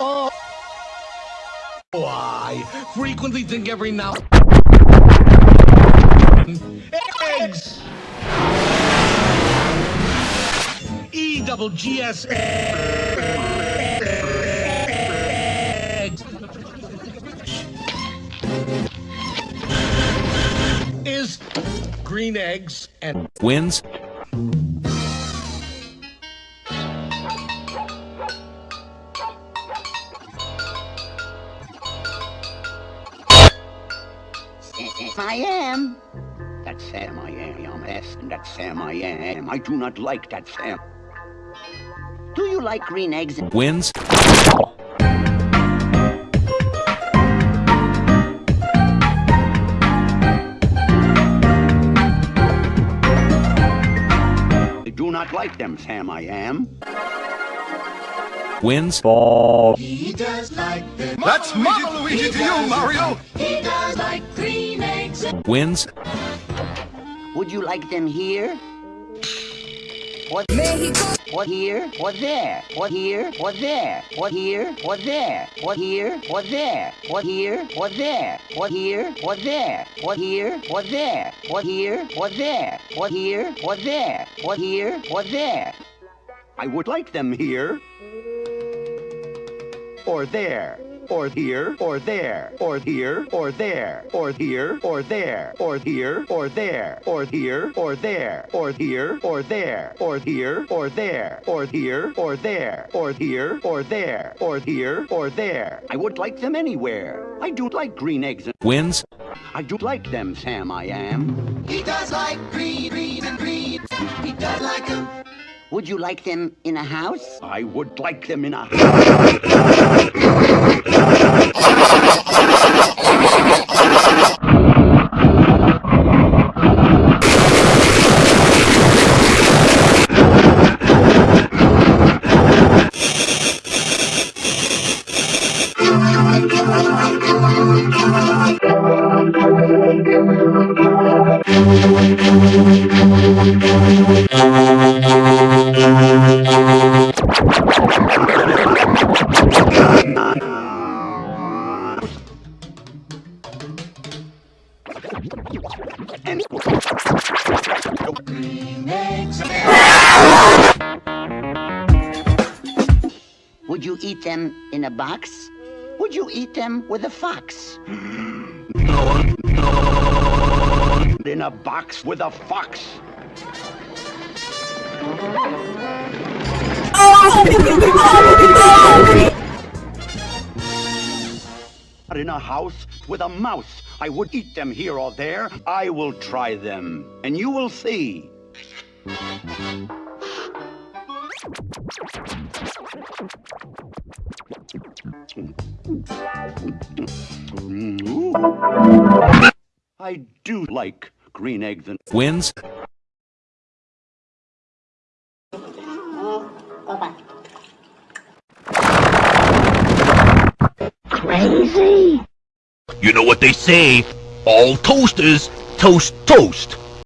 Oh, I frequently think every now. Eggs. E double G S. Eggs. Is green eggs and Wins. I am. That's Sam I am, yes, and that's Sam I am. I do not like that Sam. Do you like green eggs and... Wins. I do not like them, Sam I am. Wins. He does like the That's Mama Luigi to you, Mario. He does like green eggs and Wins. Would you like them here? What? What here? What there? What here? What there? What here? What there? What here? What there? What here? What there? What here? What there? What here? What there? What here? What there? What here? What there? What here? What there? I would like them here. Or there. Or here, or there, or here, or there, or here, or there, or here, or there, or here, or there, or here, or there, or here, or there, or here, or there, or here, or there, or here, or there. I would like them anywhere. I do like green eggs and Wins. I do like them, Sam I am. he does like green, green and green. He does like them. Would you like them in a house? I would like them in a and Would you eat them in a box? Would you eat them with a fox? In a box with a fox. In a house with a mouse. I would eat them here or there. I will try them, and you will see. I do like green eggs and Wins. crazy. You know what they say, all toasters toast toast.